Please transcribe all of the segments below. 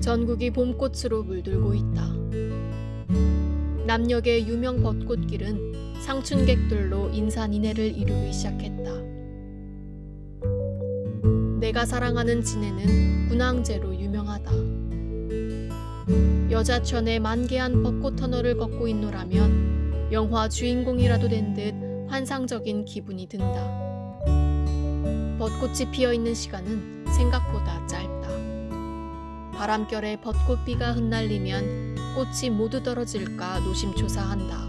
전국이 봄꽃으로 물들고 있다. 남녘의 유명 벚꽃길은 상춘객들로 인산인해를 이루기 시작했다. 내가 사랑하는 진해는 군항제로 유명하다. 여자천의 만개한 벚꽃 터널을 걷고 있노라면 영화 주인공이라도 된 듯 환상적인 기분이 든다. 벚꽃이 피어 있는 시간은 생각보다 짧다. 바람결에 벚꽃비가 흩날리면 꽃이 모두 떨어질까 노심초사한다.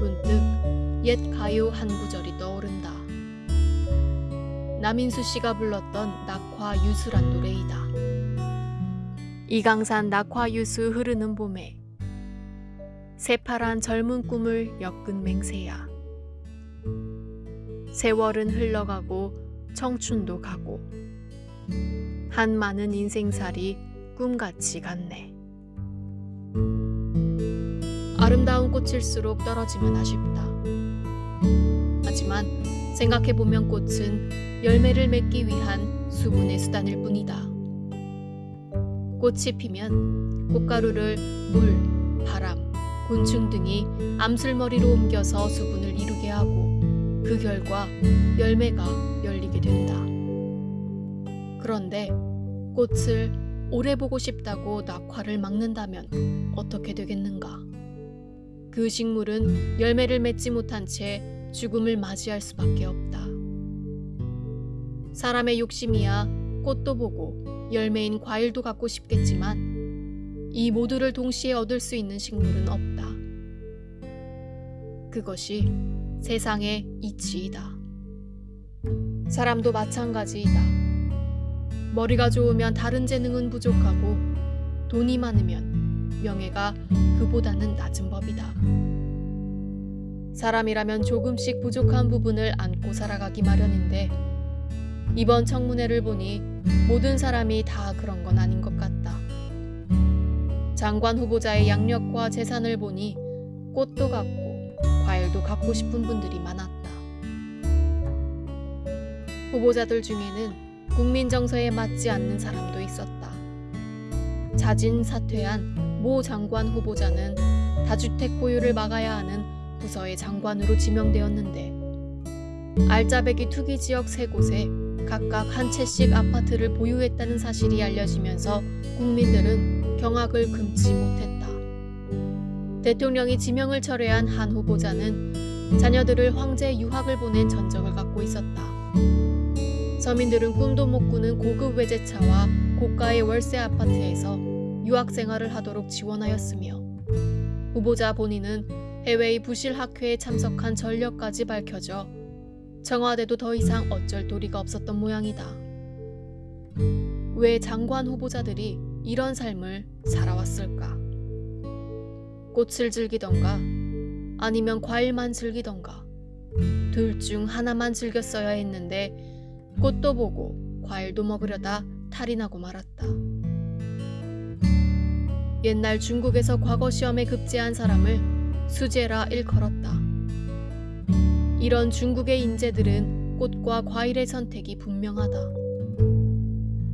문득 옛 가요 한 구절이 떠오른다. 남인수 씨가 불렀던 낙화 유수란 노래이다. 이강산 낙화 유수 흐르는 봄에 새파란 젊은 꿈을 엮은 맹세야. 세월은 흘러가고 청춘도 가고 한 많은 인생살이 꿈같이 갔네. 아름다운 꽃일수록 떨어지면 아쉽다. 하지만 생각해보면 꽃은 열매를 맺기 위한 수분의 수단일 뿐이다. 꽃이 피면 꽃가루를 물, 바람, 곤충 등이 암술머리로 옮겨서 수분을 이루게 하고 그 결과 열매가 열리게 된다. 그런데 꽃을 오래 보고 싶다고 낙화를 막는다면 어떻게 되겠는가? 그 식물은 열매를 맺지 못한 채 죽음을 맞이할 수밖에 없다. 사람의 욕심이야 꽃도 보고 열매인 과일도 갖고 싶겠지만 이 모두를 동시에 얻을 수 있는 식물은 없다. 그것이 세상의 이치이다. 사람도 마찬가지이다. 머리가 좋으면 다른 재능은 부족하고 돈이 많으면 명예가 그보다는 낮은 법이다. 사람이라면 조금씩 부족한 부분을 안고 살아가기 마련인데 이번 청문회를 보니 모든 사람이 다 그런 건 아닌 것 같다. 장관 후보자의 양력과 재산을 보니 꽃도 갖고 과일도 갖고 싶은 분들이 많았다. 후보자들 중에는 국민 정서에 맞지 않는 사람도 있었다. 자진 사퇴한 모 장관 후보자는 다주택 보유를 막아야 하는 부서의 장관으로 지명되었는데 알짜배기 투기 지역 세 곳에 각각 한 채씩 아파트를 보유했다는 사실이 알려지면서 국민들은 경악을 금치 못했다. 대통령이 지명을 철회한 한 후보자는 자녀들을 황제 유학을 보낸 전적을 갖고 있었다. 서민들은 꿈도 못 꾸는 고급 외제차와 고가의 월세 아파트에서 유학 생활을 하도록 지원하였으며 후보자 본인은 해외의 부실 학회에 참석한 전력까지 밝혀져 청와대도 더 이상 어쩔 도리가 없었던 모양이다. 왜 장관 후보자들이 이런 삶을 살아왔을까? 꽃을 즐기던가 아니면 과일만 즐기던가 둘 중 하나만 즐겼어야 했는데 꽃도 보고 과일도 먹으려다 탈이 나고 말았다. 옛날 중국에서 과거 시험에 급제한 사람을 수제라 일컬었다. 이런 중국의 인재들은 꽃과 과일의 선택이 분명하다.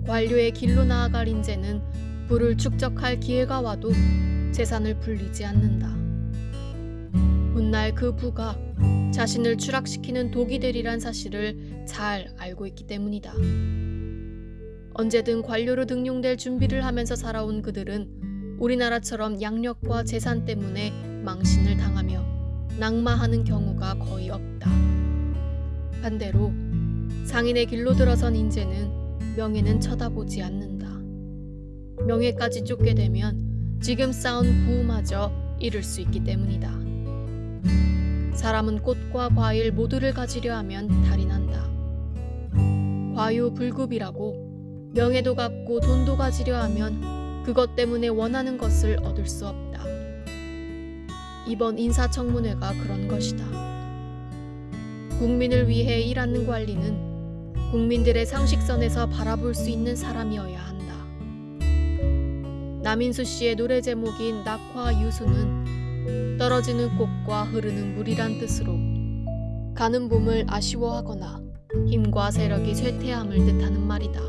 관료의 길로 나아갈 인재는 부를 축적할 기회가 와도 재산을 불리지 않는다. 훗날 그 부가 자신을 추락시키는 독이 되리란 사실을 잘 알고 있기 때문이다. 언제든 관료로 등용될 준비를 하면서 살아온 그들은 우리나라처럼 양력과 재산 때문에 망신을 당하며 낙마하는 경우가 거의 없다. 반대로 상인의 길로 들어선 인재는 명예는 쳐다보지 않는다. 명예까지 쫓게 되면 지금 쌓은 부마저 잃을 수 있기 때문이다. 사람은 꽃과 과일 모두를 가지려 하면 달이. 과유불급이라고 명예도 갖고 돈도 가지려 하면 그것 때문에 원하는 것을 얻을 수 없다. 이번 인사청문회가 그런 것이다. 국민을 위해 일하는 관리는 국민들의 상식선에서 바라볼 수 있는 사람이어야 한다. 남인수 씨의 노래 제목인 낙화 유수는 떨어지는 꽃과 흐르는 물이란 뜻으로 가는 봄을 아쉬워하거나 힘과 세력이 쇠퇴함을 뜻하는 말이다.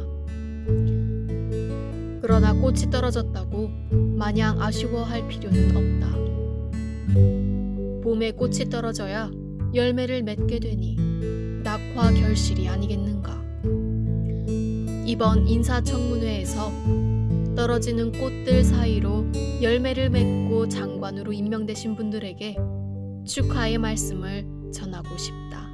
그러나 꽃이 떨어졌다고 마냥 아쉬워할 필요는 없다. 봄에 꽃이 떨어져야 열매를 맺게 되니 낙화 결실이 아니겠는가. 이번 인사청문회에서 떨어지는 꽃들 사이로 열매를 맺고 장관으로 임명되신 분들에게 축하의 말씀을 전하고 싶다.